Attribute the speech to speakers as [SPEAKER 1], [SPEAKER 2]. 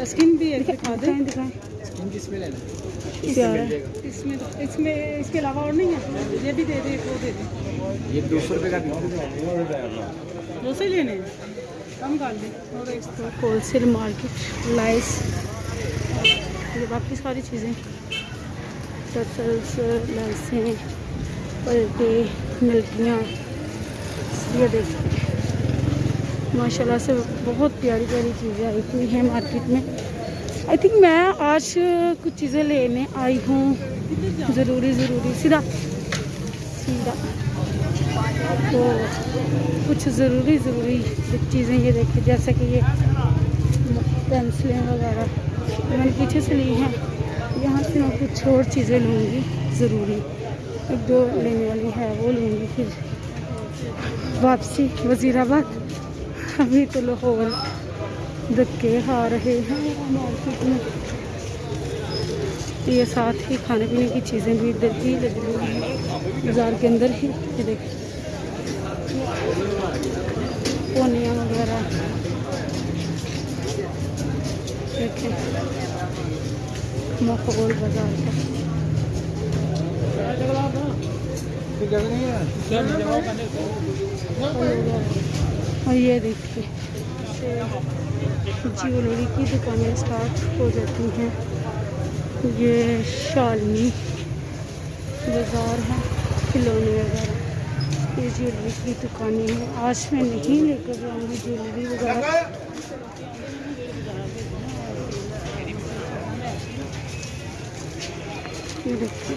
[SPEAKER 1] Skin بھی اس میں اس کے علاوہ اور نہیں ہے۔ یہ بھی دے دیں وہ دے دیں۔
[SPEAKER 2] دو سو روپئے کا
[SPEAKER 1] دو سو لینے کم ڈال دیں۔
[SPEAKER 3] اور ہول سیل مارکیٹ لائس یہ باقی ساری چیزیں۔ لائسیں پلٹے ملکیاں یہ دیکھ ماشاء اللہ سے بہت پیاری پیاری چیزیں آئی ہوئی ہیں مارکیٹ میں۔ آئی تھنک میں آج کچھ چیزیں لینے آئی ہوں۔ ضروری ضروری، سیدھا۔ سیدھا۔ تو کچھ ضروری ضروری چیزیں یہ دیکھیں، جیسا کہ یہ پینسلیں وغیرہ میں نے پیچھے سے لی ہیں۔ یہاں سے میں کچھ اور چیزیں لوں گی، ضروری۔ ایک دو لینے والی ہے وہ لوں گی پھر۔ واپسی، وزیر آباد۔ ابھی تو لاہور دھکے کھا رہے ہیں۔ مارکیٹ میں یہ ساتھ ہی کھانے پینے کی چیزیں بھی ادھر ہی لگی ہوئی ہیں۔ بازار کے اندر ہی دیکھیں۔ پونیاں وغیرہ۔ دیکھیں۔ مقبول بازار کا۔ اور یہ دیکھیے جیولری کی دکانیں اسٹارٹ ہو جاتی ہیں۔ یہ شالمی بازار ہے، کھلونے وغیرہ۔ یہ جیولری کی دکانیں ہیں۔ آج میں نہیں لے کر جاؤں گی جیولری وغیرہ۔ دیکھیے۔